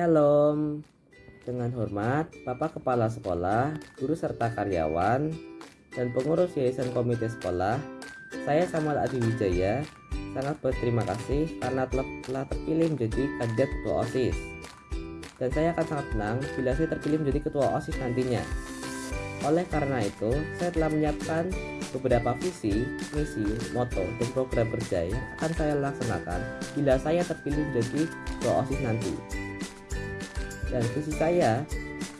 Shalom. Dengan hormat, Bapak Kepala Sekolah, guru serta karyawan, dan pengurus Yayasan Komite Sekolah, saya Samuel Adi Wijaya sangat berterima kasih karena telah, terpilih menjadi kandidat ketua OSIS. Dan saya akan sangat senang bila saya terpilih menjadi ketua OSIS nantinya. Oleh karena itu, saya telah menyiapkan beberapa visi, misi, moto, dan program kerja yang akan saya laksanakan bila saya terpilih menjadi ketua OSIS nanti. Dan visi saya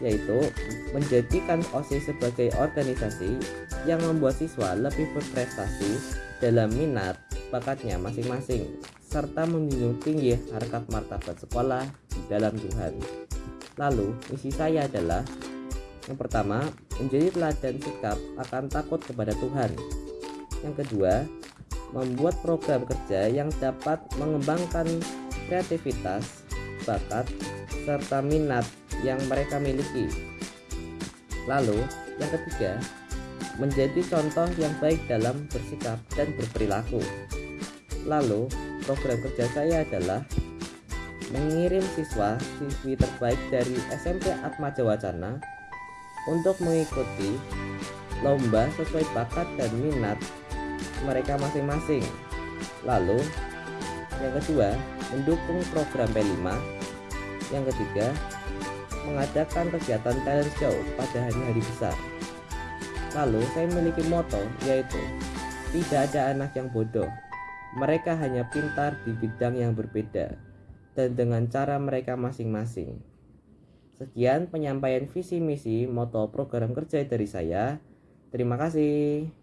yaitu menjadikan OSIS sebagai organisasi yang membuat siswa lebih berprestasi dalam minat bakatnya masing-masing serta menjunjung tinggi harkat martabat sekolah di dalam Tuhan. Lalu, misi saya adalah yang pertama, menjadi teladan sikap akan takut kepada Tuhan. Yang kedua, membuat program kerja yang dapat mengembangkan kreativitas, bakat, serta minat yang mereka miliki. Lalu, yang ketiga, menjadi contoh yang baik dalam bersikap dan berperilaku. Lalu, program kerja saya adalah mengirim siswa siswi terbaik dari SMP Atma Jawacana untuk mengikuti lomba sesuai bakat dan minat mereka masing-masing. Lalu, yang kedua, mendukung program P5. Yang ketiga, mengadakan kegiatan talent show pada hari-hari besar. Lalu saya memiliki moto yaitu tidak ada anak yang bodoh. Mereka hanya pintar di bidang yang berbeda dan dengan cara mereka masing-masing. Sekian penyampaian visi misi moto program kerja dari saya. Terima kasih.